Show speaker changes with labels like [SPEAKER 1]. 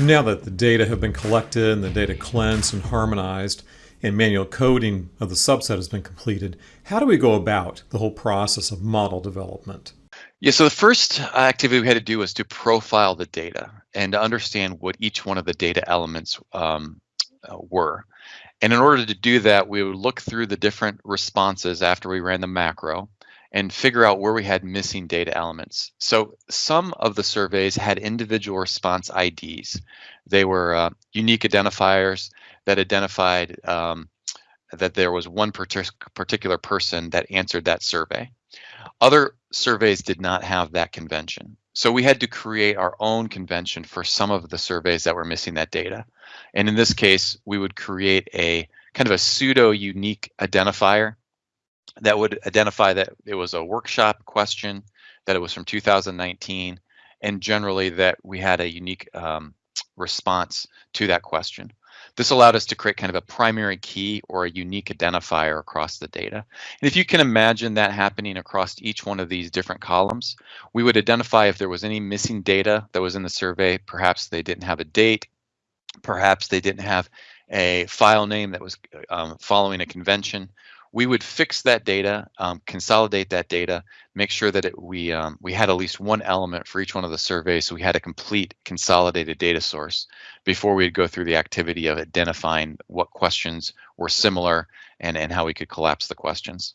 [SPEAKER 1] Now that the data have been collected and the data cleansed and harmonized, and manual coding of the subset has been completed, how do we go about the whole process of model development?
[SPEAKER 2] Yeah, so the first activity we had to do was to profile the data and to understand what each one of the data elements um, uh, were. And in order to do that, we would look through the different responses after we ran the macro and figure out where we had missing data elements. So some of the surveys had individual response IDs. They were uh, unique identifiers that identified um, that there was one particular person that answered that survey. Other surveys did not have that convention. So we had to create our own convention for some of the surveys that were missing that data. And in this case, we would create a kind of a pseudo unique identifier that would identify that it was a workshop question, that it was from 2019, and generally that we had a unique um, response to that question. This allowed us to create kind of a primary key or a unique identifier across the data. And if you can imagine that happening across each one of these different columns, we would identify if there was any missing data that was in the survey. Perhaps they didn't have a date, perhaps they didn't have a file name that was um, following a convention, we would fix that data, um, consolidate that data, make sure that it, we um, we had at least one element for each one of the surveys, so we had a complete consolidated data source before we'd go through the activity of identifying what questions were similar and and how we could collapse the questions.